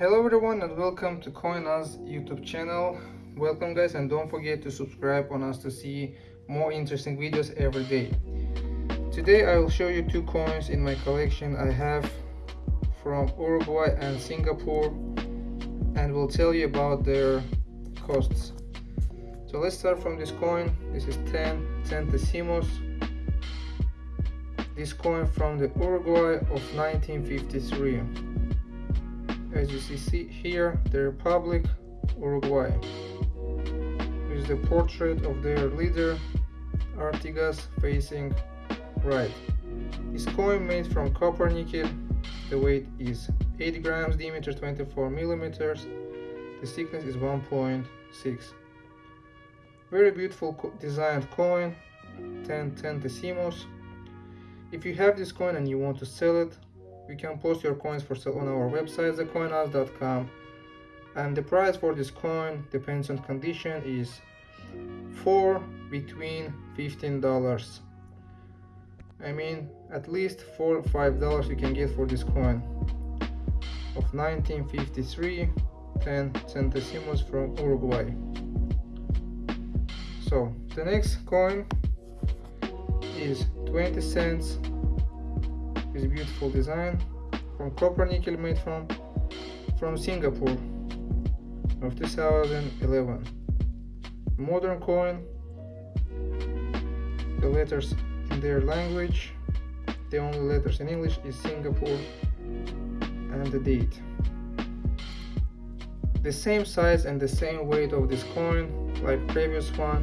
Hello everyone and welcome to CoinUs YouTube channel. Welcome guys and don't forget to subscribe on us to see more interesting videos every day. Today I will show you two coins in my collection I have from Uruguay and Singapore and will tell you about their costs. So let's start from this coin. This is 10 centésimos. This coin from the Uruguay of 1953 as you see here the Republic Uruguay. Is the portrait of their leader Artigas facing right. This coin made from copper nickel. The weight is 8 grams diameter 24 millimeters. The thickness is 1.6 very beautiful co designed coin 10 centésimos. If you have this coin and you want to sell it you can post your coins for sale on our website thecoinhouse.com and the price for this coin depends on condition is for between 15 dollars. I mean at least four or five dollars you can get for this coin. Of 1953 10 centésimos from Uruguay. So the next coin is 20 cents this beautiful design from copper nickel made from from Singapore of 2011 modern coin the letters in their language the only letters in English is Singapore and the date. The same size and the same weight of this coin like previous one.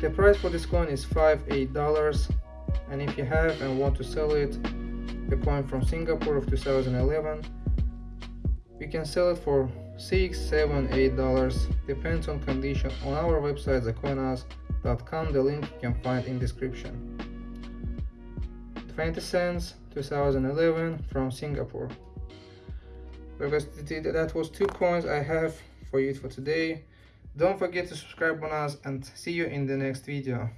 The price for this coin is five eight dollars and if you have and want to sell it the coin from Singapore of 2011 we can sell it for six seven eight dollars. Depends on condition. On our website thecoinhouse.com the link you can find in description. 20 cents 2011 from Singapore. Because that was two coins I have for you for today. Don't forget to subscribe on us and see you in the next video